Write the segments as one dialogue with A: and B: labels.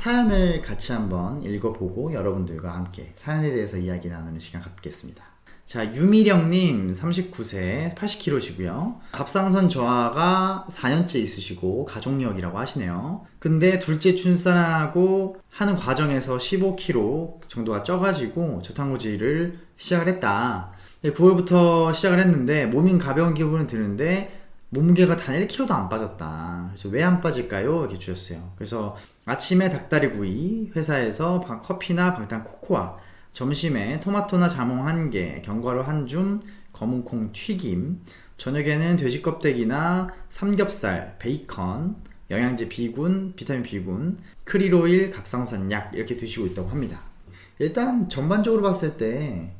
A: 사연을 같이 한번 읽어보고 여러분들과 함께 사연에 대해서 이야기 나누는 시간 갖겠습니다. 자, 유미령님 39세 80kg시고요. 갑상선 저하가 4년째 있으시고 가족력이라고 하시네요. 근데 둘째 출산하고 하는 과정에서 15kg 정도가 쪄가지고 저탄고지를 시작을 했다. 9월부터 시작을 했는데 몸이 가벼운 기분은 드는데 몸무게가 단 1kg도 안 빠졌다. 그래서 왜 안 빠질까요? 이렇게 주셨어요. 그래서 아침에 닭다리 구이, 회사에서 커피나 방탄 코코아, 점심에 토마토나 자몽 한 개, 견과류 한 줌, 검은콩 튀김, 저녁에는 돼지 껍데기나 삼겹살, 베이컨, 영양제 비군, 비타민 비군, 크릴오일, 갑상선 약 이렇게 드시고 있다고 합니다. 일단 전반적으로 봤을 때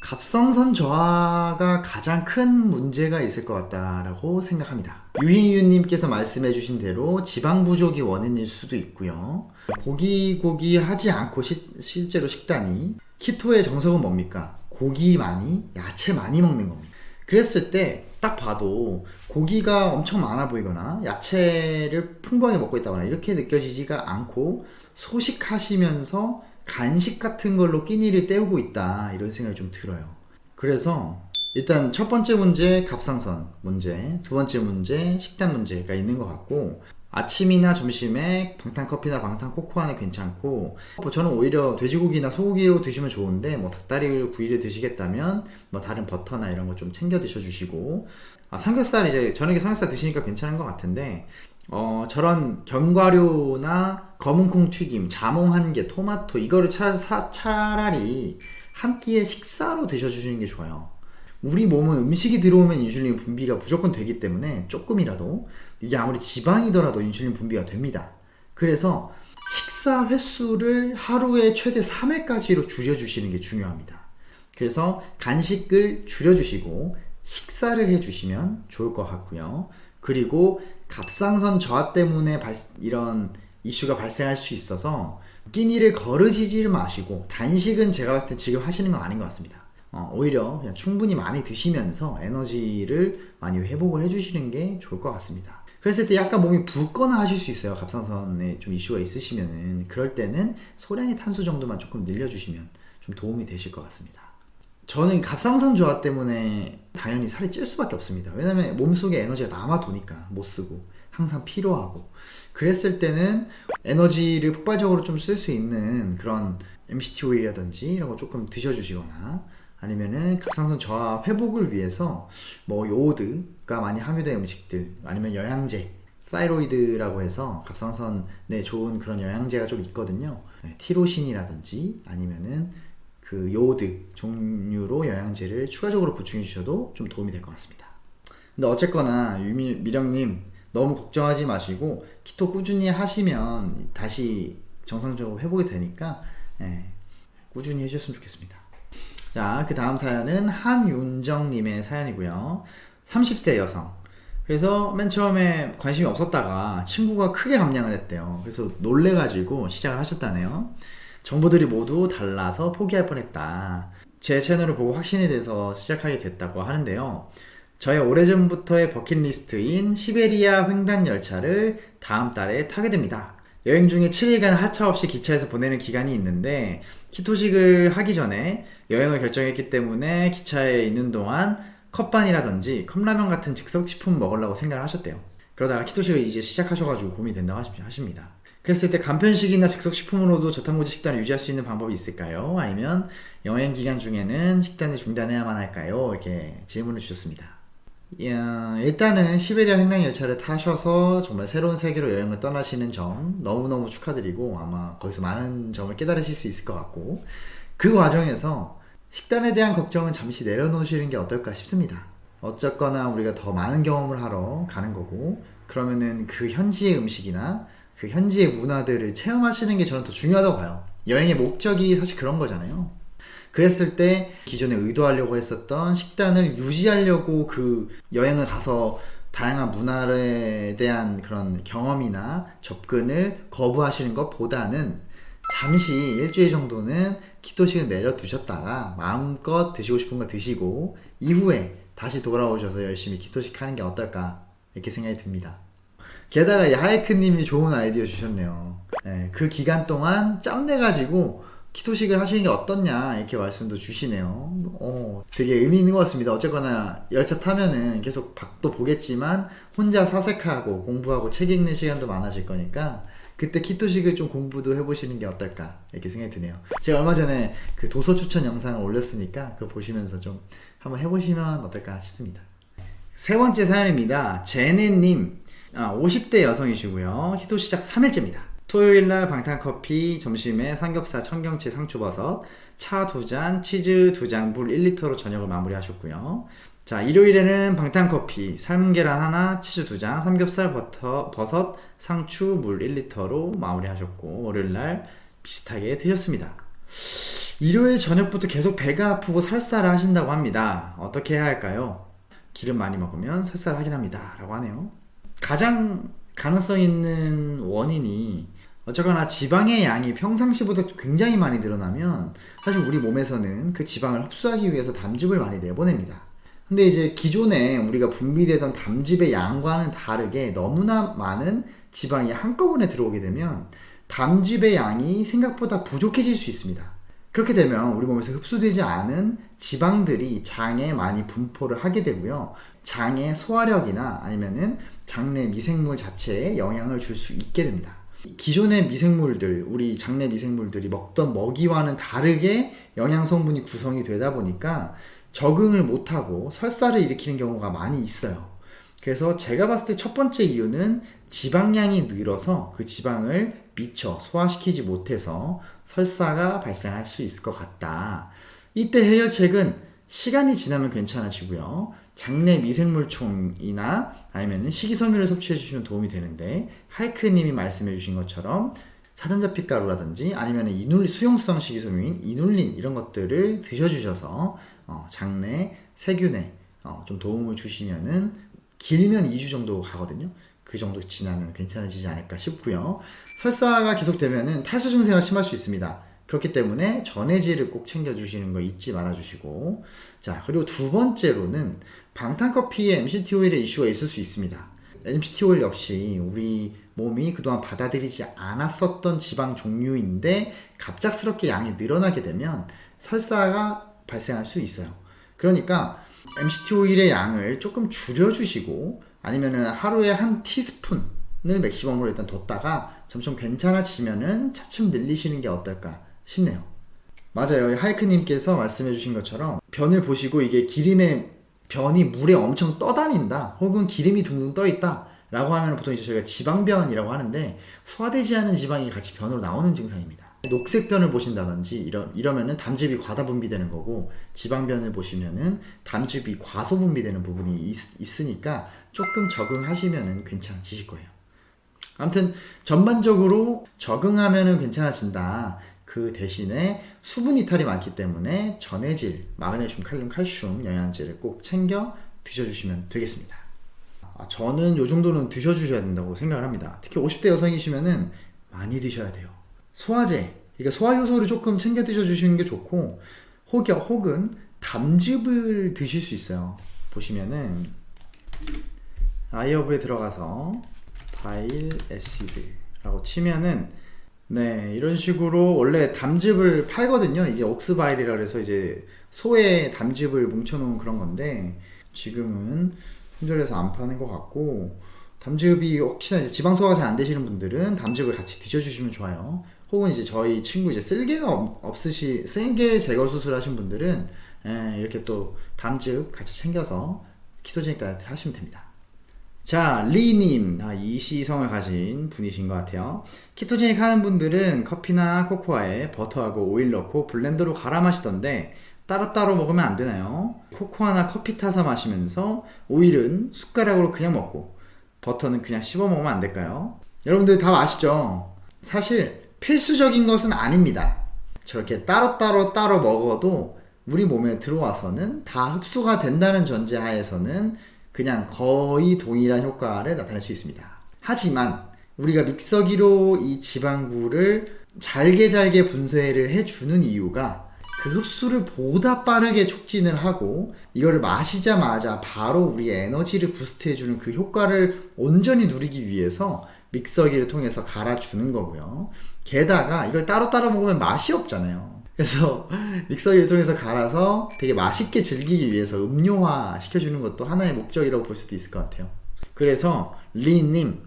A: 갑상선 저하가 가장 큰 문제가 있을 것 같다라고 생각합니다. 유희유님께서 말씀해주신 대로 지방 부족이 원인일 수도 있고요. 고기 고기 하지 않고 시, 실제로 식단이 키토의 정석은 뭡니까? 고기 많이, 야채 많이 먹는 겁니다. 그랬을 때 딱 봐도 고기가 엄청 많아 보이거나 야채를 풍부하게 먹고 있다거나 이렇게 느껴지지가 않고 소식하시면서 간식 같은 걸로 끼니를 때우고 있다. 이런 생각이 좀 들어요. 그래서 일단 첫 번째 문제 갑상선 문제 두 번째 문제 식단 문제가 있는 것 같고 아침이나 점심에 방탄커피나 방탄코코아는 괜찮고 뭐 저는 오히려 돼지고기나 소고기로 드시면 좋은데 뭐 닭다리 구이를 드시겠다면 뭐 다른 버터나 이런 거 좀 챙겨 드셔 주시고. 아, 삼겹살 이제 저녁에 삼겹살 드시니까 괜찮은 것 같은데 어, 저런 견과류나 검은콩 튀김, 자몽 한 개, 토마토 이거를 차, 사, 차라리 한 끼의 식사로 드셔주시는 게 좋아요. 우리 몸은 음식이 들어오면 인슐린 분비가 무조건 되기 때문에 조금이라도 이게 아무리 지방이더라도 인슐린 분비가 됩니다. 그래서 식사 횟수를 하루에 최대 3회까지로 줄여주시는 게 중요합니다. 그래서 간식을 줄여주시고 식사를 해주시면 좋을 것 같고요. 그리고 갑상선 저하 때문에 발, 이런 이슈가 발생할 수 있어서 끼니를 거르시지 마시고 단식은 제가 봤을 때 지금 하시는 건 아닌 것 같습니다. 어, 오히려 그냥 충분히 많이 드시면서 에너지를 많이 회복을 해주시는 게 좋을 것 같습니다. 그랬을 때 약간 몸이 붓거나 하실 수 있어요. 갑상선에 좀 이슈가 있으시면은 그럴 때는 소량의 탄수 정도만 조금 늘려주시면 좀 도움이 되실 것 같습니다. 저는 갑상선 저하 때문에 당연히 살이 찔 수밖에 없습니다. 왜냐면 몸속에 에너지가 남아 도니까 못 쓰고 항상 필요하고 그랬을 때는 에너지를 폭발적으로 좀 쓸 수 있는 그런 MCT 오일이라든지 이런 거 조금 드셔주시거나 아니면은 갑상선 저하 회복을 위해서 뭐 요오드가 많이 함유된 음식들 아니면 영양제 사이로이드라고 해서 갑상선에 좋은 그런 영양제가 좀 있거든요. 네, 티로신이라든지 아니면은 그 요오드 종류로 영양제를 추가적으로 보충해 주셔도 좀 도움이 될 것 같습니다. 근데 어쨌거나 유미 미령님 너무 걱정하지 마시고 키토 꾸준히 하시면 다시 정상적으로 회복이 되니까 예, 꾸준히 해주셨으면 좋겠습니다. 자, 그 다음 사연은 한윤정님의 사연이고요. 30세 여성. 그래서 맨 처음에 관심이 없었다가 친구가 크게 감량을 했대요. 그래서 놀래가지고 시작을 하셨다네요. 정보들이 모두 달라서 포기할 뻔했다. 제 채널을 보고 확신이 돼서 시작하게 됐다고 하는데요. 저의 오래전부터의 버킷리스트인 시베리아 횡단 열차를 다음 달에 타게 됩니다. 여행 중에 7일간 하차 없이 기차에서 보내는 기간이 있는데 키토식을 하기 전에 여행을 결정했기 때문에 기차에 있는 동안 컵반이라든지 컵라면 같은 즉석식품 먹으려고 생각을 하셨대요. 그러다가 키토식을 이제 시작하셔가지고 고민이 된다고 하십니다. 그랬을 때 간편식이나 즉석식품으로도 저탄고지 식단을 유지할 수 있는 방법이 있을까요? 아니면 여행 기간 중에는 식단을 중단해야만 할까요? 이렇게 질문을 주셨습니다. 일단은 시베리아 횡단 열차를 타셔서 정말 새로운 세계로 여행을 떠나시는 점 너무너무 축하드리고 아마 거기서 많은 점을 깨달으실 수 있을 것 같고 그 과정에서 식단에 대한 걱정은 잠시 내려놓으시는 게 어떨까 싶습니다. 어쨌거나 우리가 더 많은 경험을 하러 가는 거고 그러면은 그 현지의 음식이나 그 현지의 문화들을 체험하시는 게 저는 더 중요하다고 봐요. 여행의 목적이 사실 그런 거잖아요. 그랬을 때 기존에 의도하려고 했었던 식단을 유지하려고 그 여행을 가서 다양한 문화에 대한 그런 경험이나 접근을 거부하시는 것보다는 잠시 일주일 정도는 키토식을 내려두셨다가 마음껏 드시고 싶은 거 드시고 이후에 다시 돌아오셔서 열심히 키토식 하는 게 어떨까 이렇게 생각이 듭니다. 게다가 이 하이크님이 좋은 아이디어 주셨네요. 네, 그 기간 동안 짬내 가지고 키토식을 하시는 게 어떻냐 이렇게 말씀도 주시네요. 어, 되게 의미 있는 것 같습니다. 어쨌거나 열차 타면은 계속 밖도 보겠지만 혼자 사색하고 공부하고 책 읽는 시간도 많아질 거니까 그때 키토식을 좀 공부도 해보시는 게 어떨까 이렇게 생각이 드네요. 제가 얼마 전에 그 도서 추천 영상을 올렸으니까 그거 보시면서 좀 한번 해보시면 어떨까 싶습니다. 세 번째 사연입니다. 제네님 아, 50대 여성이시고요. 키토 시작 3일째입니다. 토요일날 방탄커피, 점심에 삼겹살, 청경채, 상추버섯, 차 두 잔, 치즈 두 잔, 물 1리터로 저녁을 마무리하셨고요. 자, 일요일에는 방탄커피, 삶은 계란 하나, 치즈 두 잔, 삼겹살, 버터, 버섯, 상추, 물 1리터로 마무리하셨고, 월요일날 비슷하게 드셨습니다. 일요일 저녁부터 계속 배가 아프고 설사를 하신다고 합니다. 어떻게 해야 할까요? 기름 많이 먹으면 설사를 하긴 합니다. 라고 하네요. 가장 가능성 있는 원인이 어쨌거나 지방의 양이 평상시보다 굉장히 많이 늘어나면 사실 우리 몸에서는 그 지방을 흡수하기 위해서 담즙을 많이 내보냅니다. 근데 이제 기존에 우리가 분비되던 담즙의 양과는 다르게 너무나 많은 지방이 한꺼번에 들어오게 되면 담즙의 양이 생각보다 부족해질 수 있습니다. 그렇게 되면 우리 몸에서 흡수되지 않은 지방들이 장에 많이 분포를 하게 되고요. 장의 소화력이나 아니면은 장내 미생물 자체에 영향을 줄 수 있게 됩니다. 기존의 미생물들, 우리 장내 미생물들이 먹던 먹이와는 다르게 영양 성분이 구성이 되다 보니까 적응을 못하고 설사를 일으키는 경우가 많이 있어요. 그래서 제가 봤을 때 첫 번째 이유는 지방량이 늘어서 그 지방을 미처 소화시키지 못해서 설사가 발생할 수 있을 것 같다. 이때 해결책은 시간이 지나면 괜찮아지고요. 장내 미생물총이나 아니면 식이섬유를 섭취해 주시면 도움이 되는데 하이크님이 말씀해 주신 것처럼 사전자피 가루라든지 아니면 이눌린 수용성 식이섬유인 이눌린 이런 것들을 드셔주셔서 어, 장내 세균에 어, 좀 도움을 주시면은 길면 2주 정도 가거든요. 그 정도 지나면 괜찮아지지 않을까 싶고요. 설사가 계속되면은 탈수 증세가 심할 수 있습니다. 그렇기 때문에 전해질을 꼭 챙겨주시는 거 잊지 말아주시고 자 그리고 두 번째로는 방탄커피에 MCT 오일의 이슈가 있을 수 있습니다. MCT 오일 역시 우리 몸이 그동안 받아들이지 않았었던 지방 종류인데 갑작스럽게 양이 늘어나게 되면 설사가 발생할 수 있어요. 그러니까 MCT 오일의 양을 조금 줄여주시고 아니면은 하루에 한 티스푼을 맥시멈으로 일단 뒀다가 점점 괜찮아지면은 차츰 늘리시는 게 어떨까 싶네요. 맞아요. 하이크님께서 말씀해주신 것처럼 변을 보시고 이게 기름의 변이 물에 엄청 떠다닌다, 혹은 기름이 둥둥 떠 있다. 라고 하면 보통 이제 저희가 지방변이라고 하는데 소화되지 않은 지방이 같이 변으로 나오는 증상입니다. 녹색변을 보신다든지 이러, 이러면은 담즙이 과다 분비되는 거고 지방변을 보시면은 담즙이 과소 분비되는 부분이 있, 으니까 조금 적응하시면은 괜찮아지실 거예요. 아무튼 전반적으로 적응하면은 괜찮아진다. 그 대신에 수분 이탈이 많기 때문에 전해질, 마그네슘, 칼륨, 칼슘 영양제를 꼭 챙겨 드셔주시면 되겠습니다. 아, 저는 요 정도는 드셔주셔야 된다고 생각을 합니다. 특히 50대 여성이시면은 많이 드셔야 돼요. 소화제, 그러니까 소화 효소를 조금 챙겨 드셔주시는 게 좋고, 혹여, 혹은 담즙을 드실 수 있어요. 보시면은 아이어브에 들어가서 바일 에시드라고 치면은 네, 이런 식으로 원래 담즙을 팔거든요. 이게 옥스바일이라 그래서 이제 소의 담즙을 뭉쳐놓은 그런 건데 지금은 품절해서 안 파는 것 같고 담즙이 혹시나 이제 지방 소화가 잘 안 되시는 분들은 담즙을 같이 드셔주시면 좋아요. 혹은 이제 저희 친구 이제 쓸개가 없으시 쓸개 제거 수술하신 분들은 예, 이렇게 또 담즙 같이 챙겨서 키토제닉 다이어트 하시면 됩니다. 자, 리님. 아, 이 시성을 가진 분이신 것 같아요. 키토제닉 하는 분들은 커피나 코코아에 버터하고 오일 넣고 블렌더로 갈아 마시던데 따로따로 먹으면 안 되나요? 코코아나 커피 타서 마시면서 오일은 숟가락으로 그냥 먹고 버터는 그냥 씹어 먹으면 안 될까요? 여러분들 다 아시죠? 사실 필수적인 것은 아닙니다. 저렇게 따로따로 따로 먹어도 우리 몸에 들어와서는 다 흡수가 된다는 전제 하에서는 그냥 거의 동일한 효과를 나타낼 수 있습니다. 하지만 우리가 믹서기로 이 지방구를 잘게 잘게 분쇄를 해주는 이유가 그 흡수를 보다 빠르게 촉진을 하고 이거를 마시자마자 바로 우리의 에너지를 부스트해주는 그 효과를 온전히 누리기 위해서 믹서기를 통해서 갈아주는 거고요. 게다가 이걸 따로따로 먹으면 맛이 없잖아요. 그래서 믹서기를 통해서 갈아서 되게 맛있게 즐기기 위해서 음료화 시켜주는 것도 하나의 목적이라고 볼 수도 있을 것 같아요. 그래서 리님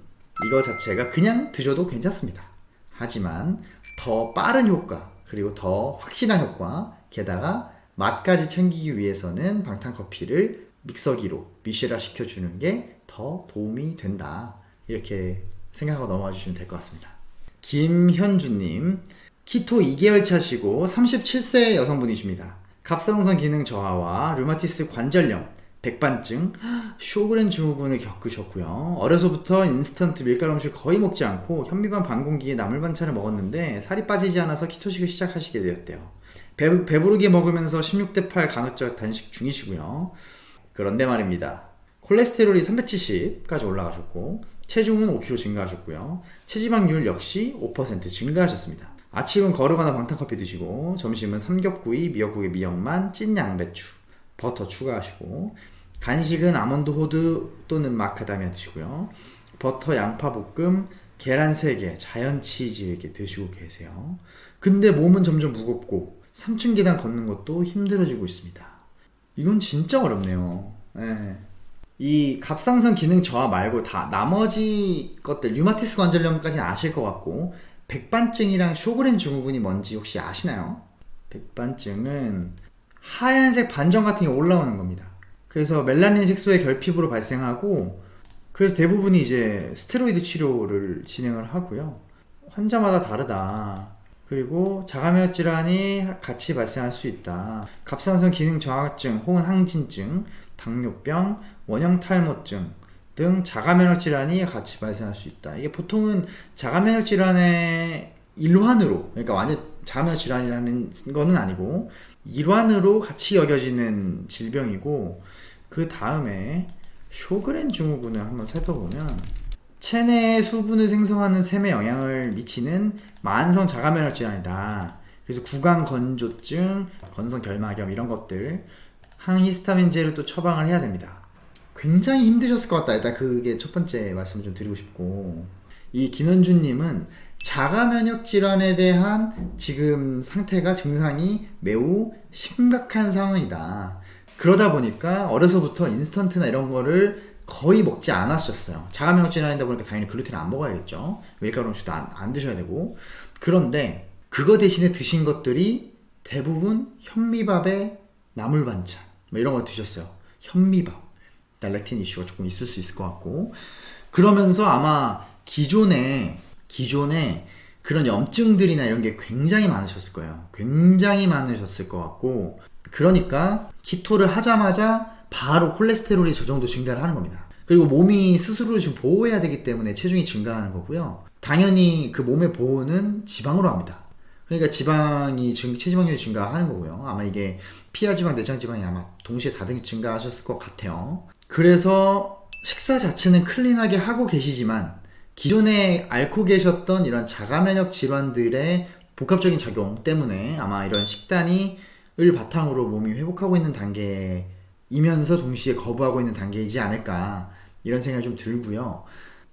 A: 이거 자체가 그냥 드셔도 괜찮습니다. 하지만 더 빠른 효과 그리고 더 확실한 효과 게다가 맛까지 챙기기 위해서는 방탄커피를 믹서기로 미쉐라 시켜주는 게 더 도움이 된다. 이렇게 생각하고 넘어와 주시면 될 것 같습니다. 김현주님, 키토 2개월 차시고 37세 여성분이십니다. 갑상선 기능 저하와 류마티스 관절염, 백반증, 쇼그렌 증후군을 겪으셨고요. 어려서부터 인스턴트 밀가루 음식 거의 먹지 않고 현미반 반공기에 나물 반찬을 먹었는데 살이 빠지지 않아서 키토식을 시작하시게 되었대요. 배, 배부르게 먹으면서 16대 8 간헐적 단식 중이시고요. 그런데 말입니다. 콜레스테롤이 370까지 올라가셨고 체중은 5kg 증가하셨고요. 체지방률 역시 5% 증가하셨습니다. 아침은 거르거나 방탄커피 드시고 점심은 삼겹구이, 미역국에 미역만, 찐 양배추, 버터 추가하시고 간식은 아몬드 호두 또는 마카다미아 드시고요. 버터 양파 볶음, 계란 3개, 자연 치즈 이렇게 드시고 계세요. 근데 몸은 점점 무겁고 3층 계단 걷는 것도 힘들어지고 있습니다. 이건 진짜 어렵네요. 네. 이 갑상선 기능 저하 말고 다 나머지 것들 류마티스 관절염까지는 아실 것 같고 백반증이랑 쇼그렌 증후군이 뭔지 혹시 아시나요? 백반증은 하얀색 반점 같은 게 올라오는 겁니다. 그래서 멜라닌 색소의 결핍으로 발생하고 그래서 대부분이 이제 스테로이드 치료를 진행을 하고요. 환자마다 다르다. 그리고 자가면역 질환이 같이 발생할 수 있다. 갑상선 기능 저하증 혹은 항진증, 당뇨병, 원형 탈모증 등 자가면역 질환이 같이 발생할 수 있다. 이게 보통은 자가면역 질환의 일환으로, 그러니까 완전 자가면역 질환이라는 거는 아니고 일환으로 같이 여겨지는 질병이고 그 다음에 쇼그렌 증후군을 한번 살펴보면 체내 수분을 생성하는 셈에 영향을 미치는 만성 자가면역 질환이다. 그래서 구강 건조증, 건성 결막염 이런 것들 항히스타민제를 또 처방을 해야 됩니다. 굉장히 힘드셨을 것 같다. 일단 그게 첫 번째 말씀 좀 드리고 싶고 이 김현주님은 자가 면역 질환에 대한 지금 상태가 증상이 매우 심각한 상황이다. 그러다 보니까 어려서부터 인스턴트나 이런 거를 거의 먹지 않았었어요. 자가 면역 질환이다 보니까 당연히 글루텐 안 먹어야겠죠. 밀가루 음식도 안, 안 드셔야 되고. 그런데 그거 대신에 드신 것들이 대부분 현미밥에 나물 반찬 뭐 이런 거 드셨어요. 현미밥. 렉틴 이슈가 조금 있을 수 있을 것 같고 그러면서 아마 기존에 기존에 그런 염증들이나 이런 게 굉장히 많으셨을 거예요. 굉장히 많으셨을 것 같고 그러니까 키토를 하자마자 바로 콜레스테롤이 저 정도 증가를 하는 겁니다. 그리고 몸이 스스로를 좀 보호해야 되기 때문에 체중이 증가하는 거고요. 당연히 그 몸의 보호는 지방으로 합니다. 그러니까 지방이 증, 체지방률이 증가하는 거고요. 아마 이게 피하 지방, 내장 지방이 아마 동시에 다등 증가하셨을 것 같아요. 그래서 식사 자체는 클린하게 하고 계시지만 기존에 앓고 계셨던 이런 자가면역 질환들의 복합적인 작용 때문에 아마 이런 식단이 을 바탕으로 몸이 회복하고 있는 단계이면서 동시에 거부하고 있는 단계이지 않을까 이런 생각이 좀 들고요.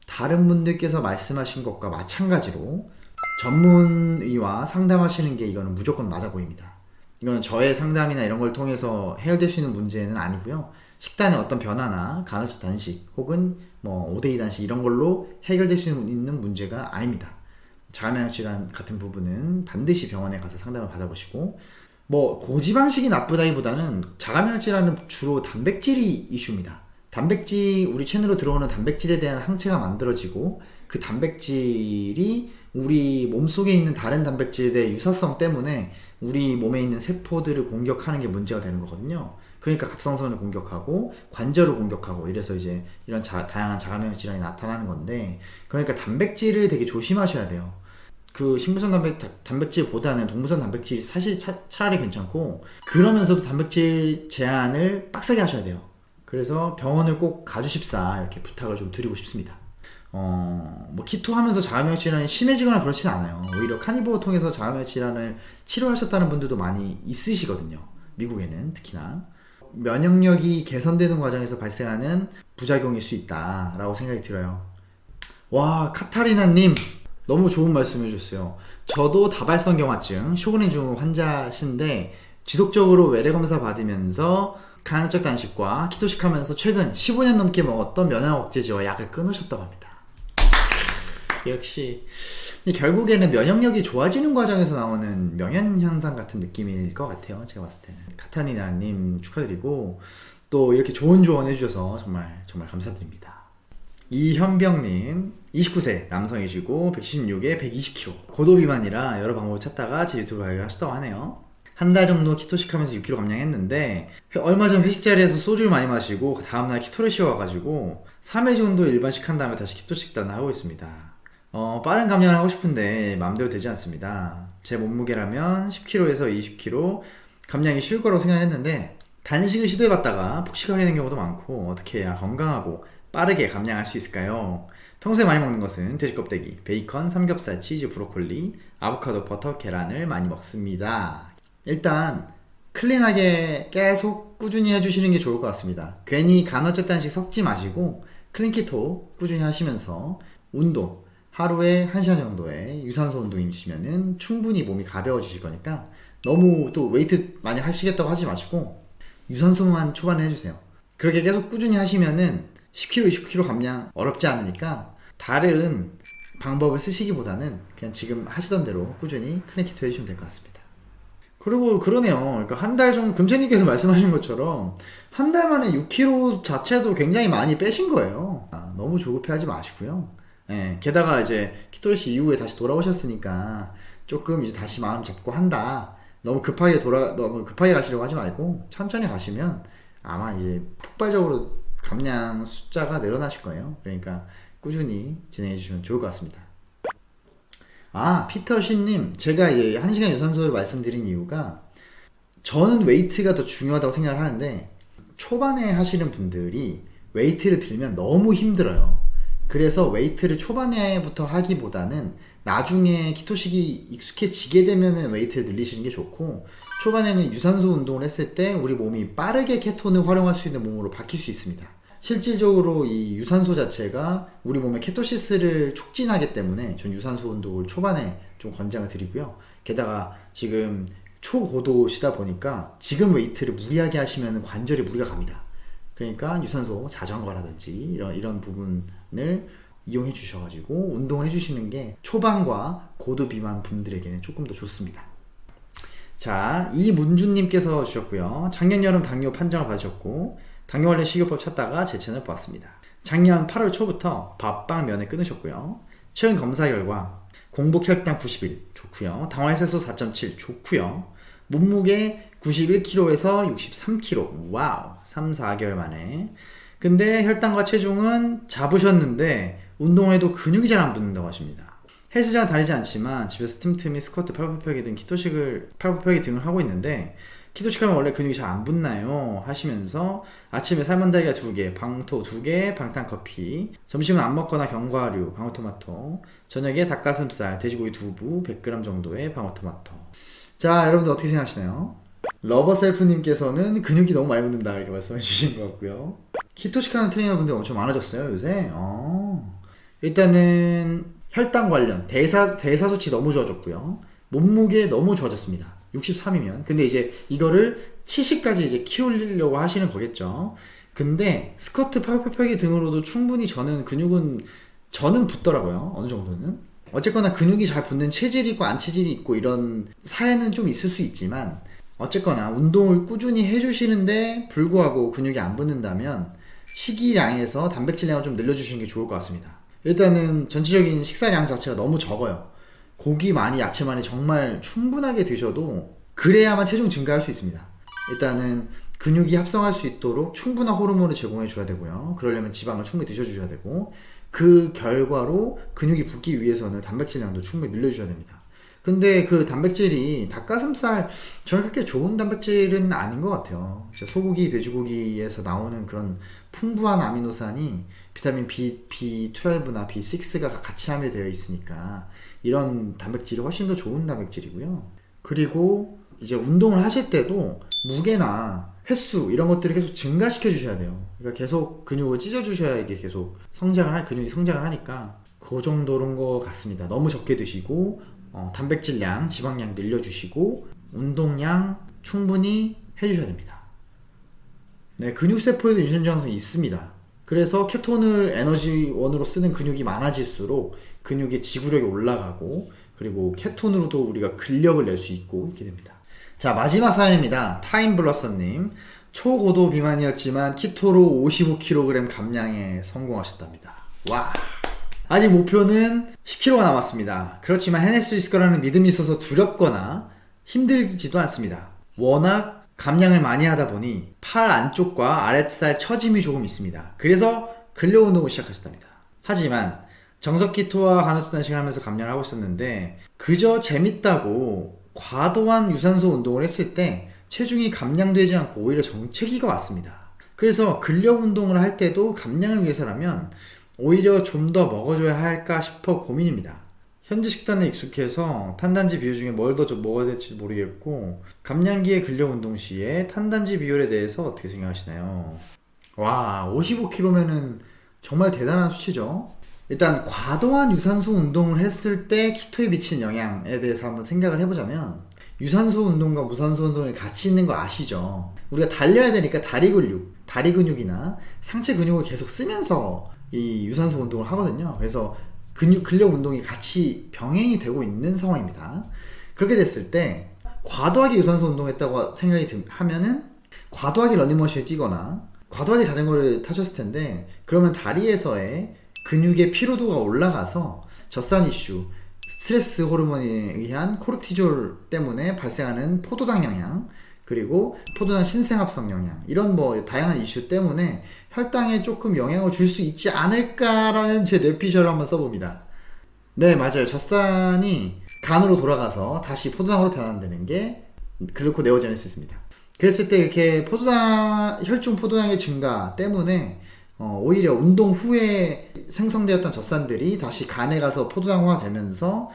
A: 다른 분들께서 말씀하신 것과 마찬가지로 전문의와 상담하시는 게 이거는 무조건 맞아 보입니다. 이거는 저의 상담이나 이런 걸 통해서 해결될 수 있는 문제는 아니고요. 식단의 어떤 변화나 간헐적 단식 혹은 뭐 5대2 단식 이런 걸로 해결될 수 있는 문제가 아닙니다. 자가면역 질환 같은 부분은 반드시 병원에 가서 상담을 받아보시고 뭐 고지방식이 나쁘다기보다는 자가면역 질환은 주로 단백질이 이슈입니다. 단백질 우리 체내로 들어오는 단백질에 대한 항체가 만들어지고 그 단백질이 우리 몸속에 있는 다른 단백질의 유사성 때문에 우리 몸에 있는 세포들을 공격하는 게 문제가 되는 거거든요. 그러니까 갑상선을 공격하고 관절을 공격하고 이래서 이제 이런 자, 다양한 자가면역 질환이 나타나는 건데 그러니까 단백질을 되게 조심하셔야 돼요. 그 식물성 단백, 단백질보다는 동물성 단백질이 사실 차, 차라리 괜찮고 그러면서도 단백질 제한을 빡세게 하셔야 돼요. 그래서 병원을 꼭 가주십사 이렇게 부탁을 좀 드리고 싶습니다. 어, 뭐 키토 하면서 자가면역 질환이 심해지거나 그렇진 않아요. 오히려 카니보어 통해서 자가면역 질환을 치료하셨다는 분들도 많이 있으시거든요. 미국에는 특히나. 면역력이 개선되는 과정에서 발생하는 부작용일 수 있다라고 생각이 들어요. 와, 카타리나님, 너무 좋은 말씀 해주셨어요. 저도 다발성 경화증, 쇼그렌 증후 환자신데, 지속적으로 외래 검사 받으면서 간헐적 단식과 키토식 하면서 최근 15년 넘게 먹었던 면역 억제제와 약을 끊으셨다고 합니다. 역시 결국에는 면역력이 좋아지는 과정에서 나오는 명현 현상 같은 느낌일 것 같아요. 제가 봤을 때는 카타니나님 축하드리고 또 이렇게 좋은 조언 해주셔서 정말 정말 감사드립니다. 이현병님 29세 남성이시고 116에 120kg 고도 비만이라 여러 방법을 찾다가 제 유튜브 발견 하셨다고 하네요. 한 달 정도 keto식 하면서 6kg 감량했는데 얼마 전 회식 자리에서 소주를 많이 마시고 그 다음날 keto를 쉬어가지고 3회 정도 일반식 한 다음에 다시 keto 식단을 하고 있습니다. 어, 빠른 감량을 하고 싶은데 마음대로 되지 않습니다. 제 몸무게라면 10kg에서 20kg 감량이 쉬울 거라고 생각했는데 단식을 시도해봤다가 폭식하게 된 경우도 많고 어떻게 해야 건강하고 빠르게 감량할 수 있을까요? 평소에 많이 먹는 것은 돼지 껍데기, 베이컨, 삼겹살, 치즈, 브로콜리, 아보카도, 버터, 계란을 많이 먹습니다. 일단 clean하게 계속 꾸준히 해주시는 게 좋을 것 같습니다. 괜히 간헐적 단식 섞지 마시고 clean keto 꾸준히 하시면서 운동, 하루에 1시간 정도의 유산소 운동이시면은 충분히 몸이 가벼워지실 거니까 너무 또 웨이트 많이 하시겠다고 하지 마시고 유산소만 초반에 해주세요. 그렇게 계속 꾸준히 하시면은 10kg, 20kg 감량 어렵지 않으니까 다른 방법을 쓰시기보다는 그냥 지금 하시던 대로 꾸준히 clean keto 해주시면 될 것 같습니다. 그리고 그러네요. 그러니까 한 달 정도 금채님께서 말씀하신 것처럼 한 달 만에 6kg 자체도 굉장히 많이 빼신 거예요. 아, 너무 조급해하지 마시고요. 예, 게다가 이제 키토리시 이후에 다시 돌아오셨으니까 조금 이제 다시 마음 잡고 한다. 너무 급하게 돌아 너무 급하게 가시려고 하지 말고 천천히 가시면 아마 이제 폭발적으로 감량 숫자가 늘어나실 거예요. 그러니까 꾸준히 진행해 주시면 좋을 것 같습니다. 아, 피터신님, 제가 이제 1시간 유산소를 말씀드린 이유가 저는 웨이트가 더 중요하다고 생각을 하는데 초반에 하시는 분들이 웨이트를 들면 너무 힘들어요. 그래서 웨이트를 초반에부터 하기보다는 나중에 keto식이 익숙해지게 되면 웨이트를 늘리시는 게 좋고 초반에는 유산소 운동을 했을 때 우리 몸이 빠르게 케톤을 활용할 수 있는 몸으로 바뀔 수 있습니다. 실질적으로 이 유산소 자체가 우리 몸의 ketosis를 촉진하기 때문에 전 유산소 운동을 초반에 좀 권장을 드리고요. 게다가 지금 초고도시다 보니까 지금 웨이트를 무리하게 하시면 관절에 무리가 갑니다. 그러니까 유산소 자전거라든지 이런 이런 부분을 이용해 주셔가지고 운동해 주시는 게 초반과 고도 비만 분들에게는 조금 더 좋습니다. 자, 이문주님께서 주셨고요. 작년 여름 당뇨 판정을 받으셨고 당뇨 관련 식이요법 찾다가 제 채널 보았습니다. 작년 8월 초부터 밥빵 면을 끊으셨고요. 최근 검사 결과 공복 혈당 91 좋고요. 당화혈색소 4.7 좋고요. 몸무게 91kg에서 63kg. Wow. 3, 4개월 만에. 근데 혈당과 체중은 잡으셨는데 운동해도 근육이 잘 안 붙는다고 하십니다. 헬스장은 다니지 않지만 집에서 틈틈이 스쿼트, 팔굽혀펴기 등 keto식을 팔굽혀펴기 등을 하고 있는데 keto식 하면 원래 근육이 잘 안 붙나요? 하시면서 아침에 삶은 달걀 2개, 방토 2개, 방탄커피 점심은 안 먹거나 견과류, 방울토마토 저녁에 닭가슴살, 돼지고기 두부 100g 정도의 방울토마토 자 여러분들 어떻게 생각하시나요? 러버셀프님께서는 근육이 너무 많이 붙는다 이렇게 말씀해 주신 것 같고요. 키토식 하는 트레이너분들 엄청 많아졌어요 요새. 어. 일단은 혈당 관련 대사 대사 수치 너무 좋아졌고요. 몸무게 너무 좋아졌습니다. 63이면. 근데 이제 이거를 70까지 이제 키우려고 하시는 거겠죠. 근데 스쿼트, 팔굽혀펴기 등으로도 충분히 저는 근육은 저는 붙더라고요. 어느 정도는. 어쨌거나 근육이 잘 붙는 체질이 있고 안 체질이 있고 이런 사연은 좀 있을 수 있지만 어쨌거나 운동을 꾸준히 해주시는데 불구하고 근육이 안 붙는다면 식이량에서 단백질량을 좀 늘려주시는 게 좋을 것 같습니다. 일단은 전체적인 식사량 자체가 너무 적어요. 고기 많이, 야채 많이 정말 충분하게 드셔도 그래야만 체중 증가할 수 있습니다. 일단은 근육이 합성할 수 있도록 충분한 호르몬을 제공해 줘야 되고요. 그러려면 지방을 충분히 드셔 주셔야 되고 그 결과로 근육이 붙기 위해서는 단백질량도 충분히 늘려주셔야 됩니다. 근데 그 단백질이 닭가슴살 저는 그렇게 좋은 단백질은 아닌 것 같아요. 소고기, 돼지고기에서 나오는 그런 풍부한 아미노산이 비타민 B, B12나 B6가 같이 함유되어 있으니까 이런 단백질이 훨씬 더 좋은 단백질이고요. 그리고 이제 운동을 하실 때도 무게나 횟수 이런 것들을 계속 증가시켜 주셔야 돼요. 그러니까 계속 근육을 찢어 주셔야 이게 계속 성장을 할 근육이 성장을 하니까 그 정도인 것 같습니다. 너무 적게 드시고 어, 단백질량, 지방량 늘려주시고 운동량 충분히 해주셔야 됩니다. 네, 근육세포에도 인슐린 저항성이 있습니다. 그래서 케톤을 에너지원으로 쓰는 근육이 많아질수록 근육의 지구력이 올라가고 그리고 케톤으로도 우리가 근력을 낼 수 있고 이렇게 됩니다. 자 마지막 사연입니다. 타임블러서님 초고도 비만이었지만 키토로 55kg 감량에 성공하셨답니다. 와 아직 목표는 10kg가 남았습니다. 그렇지만 해낼 수 있을 거라는 믿음이 있어서 두렵거나 힘들지도 않습니다. 워낙 감량을 많이 하다 보니 팔 안쪽과 아랫살 처짐이 조금 있습니다. 그래서 근력 운동을 시작하셨답니다. 하지만 정석 키토와 간헐적 단식을 하면서 감량을 하고 있었는데 그저 재밌다고 과도한 유산소 운동을 했을 때 체중이 감량되지 않고 오히려 정체기가 왔습니다. 그래서 근력 운동을 할 때도 감량을 위해서라면 오히려 좀 더 먹어줘야 할까 싶어 고민입니다. 현재 식단에 익숙해서 탄단지 비율 중에 뭘 더 먹어야 될지 모르겠고 감량기의 근력 운동 시에 탄단지 비율에 대해서 어떻게 생각하시나요? 와 55kg면은 정말 대단한 수치죠. 일단 과도한 유산소 운동을 했을 때 키토에 미치는 영향에 대해서 한번 생각을 해보자면 유산소 운동과 무산소 운동이 같이 있는 거 아시죠? 우리가 달려야 되니까 다리 근육, 다리 근육이나 상체 근육을 계속 쓰면서 이 유산소 운동을 하거든요. 그래서 근육 근력 운동이 같이 병행이 되고 있는 상황입니다. 그렇게 됐을 때 과도하게 유산소 운동했다고 생각이 들, 하면은 과도하게 러닝머신을 뛰거나 과도하게 자전거를 타셨을 텐데 그러면 다리에서의 근육의 피로도가 올라가서 젖산 이슈, 스트레스 호르몬에 의한 코르티졸 때문에 발생하는 포도당 영향, 그리고 포도당 신생합성 영향 이런 뭐 다양한 이슈 때문에 혈당에 조금 영향을 줄 수 있지 않을까라는 제 뇌피셜을 한번 써봅니다. 네 맞아요. 젖산이 간으로 돌아가서 다시 포도당으로 변환되는 게 글루코 네오제네시스입니다. 그랬을 때 이렇게 포도당 혈중 포도당의 증가 때문에 어, 오히려 운동 후에 생성되었던 젖산들이 다시 간에 가서 포도당화 되면서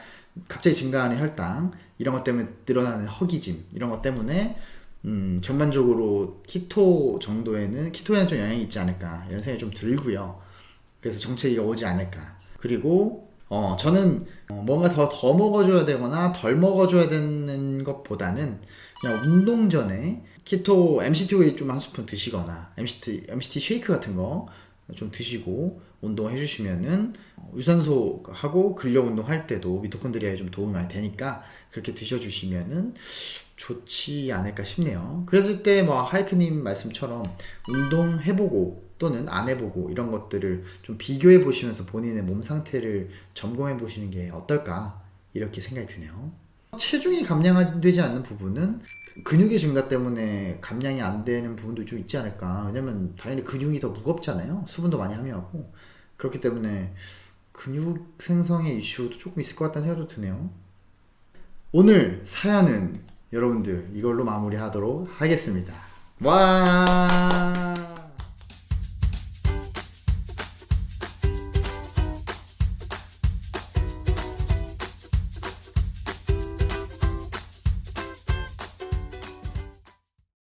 A: 갑자기 증가하는 혈당 이런 것 때문에 늘어나는 허기짐 이런 것 때문에 음, 전반적으로 키토 정도에는 키토에는 좀 영향이 있지 않을까 이런 생각이 좀 들고요. 그래서 정체기가 오지 않을까. 그리고 어, 저는 어, 뭔가 더, 더 먹어줘야 되거나 덜 먹어줘야 되는 것보다는 그냥 운동 전에 키토 MCT 오일 좀 한 스푼 드시거나 MCT, MCT 쉐이크 같은 거 좀 드시고 운동해 주시면은 유산소 하고 근력 운동 할 때도 미토콘드리아에 좀 도움이 많이 되니까 그렇게 드셔 주시면은 좋지 않을까 싶네요. 그랬을 때 뭐 하이크님 말씀처럼 운동 해보고 또는 안 해보고 이런 것들을 좀 비교해 보시면서 본인의 몸 상태를 점검해 보시는 게 어떨까 이렇게 생각이 드네요. 체중이 감량되지 않는 부분은 근육의 증가 때문에 감량이 안 되는 부분도 좀 있지 않을까. 왜냐면 당연히 근육이 더 무겁잖아요. 수분도 많이 함유하고. 그렇기 때문에 근육 생성의 이슈도 조금 있을 것 같다는 생각도 드네요. 오늘 사연은 여러분들 이걸로 마무리하도록 하겠습니다. 와.